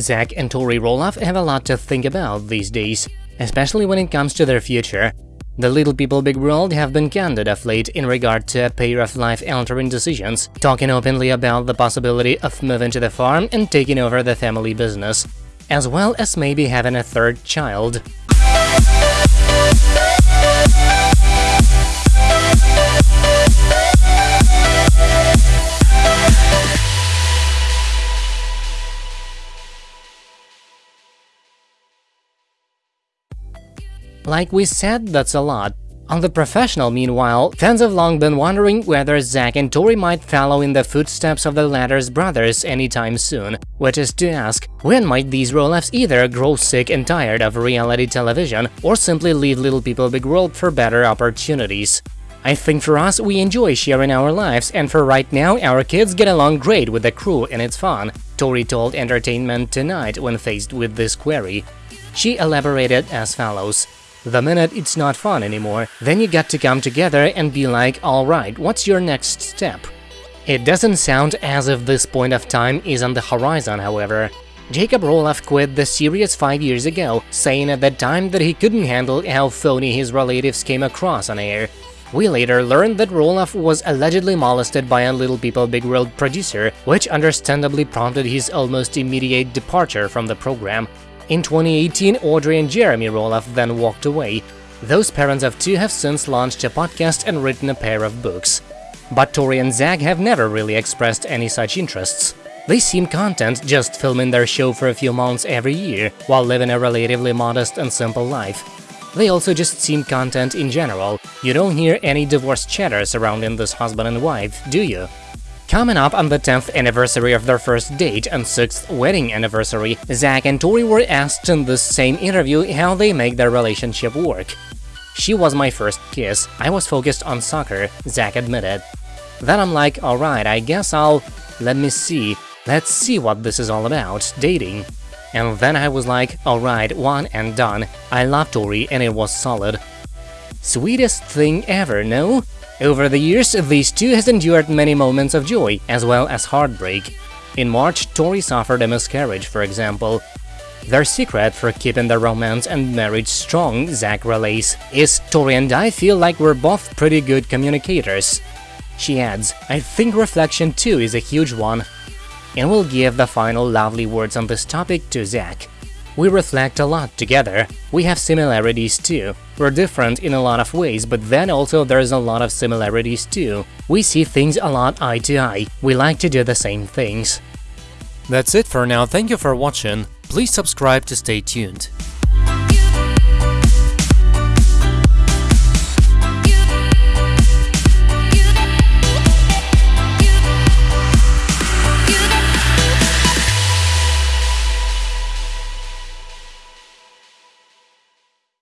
Zach and Tori Roloff have a lot to think about these days, especially when it comes to their future. The Little People Big World have been candid of late in regard to a pair of life-altering decisions, talking openly about the possibility of moving to the farm and taking over the family business, as well as maybe having a third child. Like we said, that's a lot. On the professional, meanwhile, fans have long been wondering whether Zach and Tori might follow in the footsteps of the latter's brothers anytime soon, which is to ask, when might these Roloffs either grow sick and tired of reality television or simply leave Little People Big World for better opportunities? I think for us, we enjoy sharing our lives, and for right now, our kids get along great with the crew and it's fun, Tori told Entertainment Tonight when faced with this query. She elaborated as follows. The minute it's not fun anymore, then you got to come together and be like, alright, what's your next step? It doesn't sound as if this point of time is on the horizon, however. Jacob Roloff quit the series five years ago, saying at that time that he couldn't handle how phony his relatives came across on air. We later learned that Roloff was allegedly molested by a Little People Big World producer, which understandably prompted his almost immediate departure from the program. In 2018, Audrey and Jeremy Roloff then walked away. Those parents of two have since launched a podcast and written a pair of books. But Tori and Zach have never really expressed any such interests. They seem content just filming their show for a few months every year, while living a relatively modest and simple life. They also just seem content in general. You don't hear any divorce chatter surrounding this husband and wife, do you? Coming up on the 10th anniversary of their first date and 6th wedding anniversary, Zach and Tori were asked in this same interview how they make their relationship work. She was my first kiss, I was focused on soccer, Zach admitted. Then I'm like, alright, I guess I'll… let me see, let's see what this is all about, dating. And then I was like, alright, one and done, I love Tori and it was solid. Sweetest thing ever, no? Over the years, these two has endured many moments of joy, as well as heartbreak. In March, Tori suffered a miscarriage, for example. Their secret for keeping their romance and marriage strong, Zach relays, is Tori and I feel like we're both pretty good communicators. She adds, I think reflection too is a huge one. And we'll give the final lovely words on this topic to Zach. We reflect a lot together. We have similarities too. We're different in a lot of ways, but then also there's a lot of similarities too. We see things a lot eye to eye. We like to do the same things. That's it for now, thank you for watching. Please subscribe to stay tuned.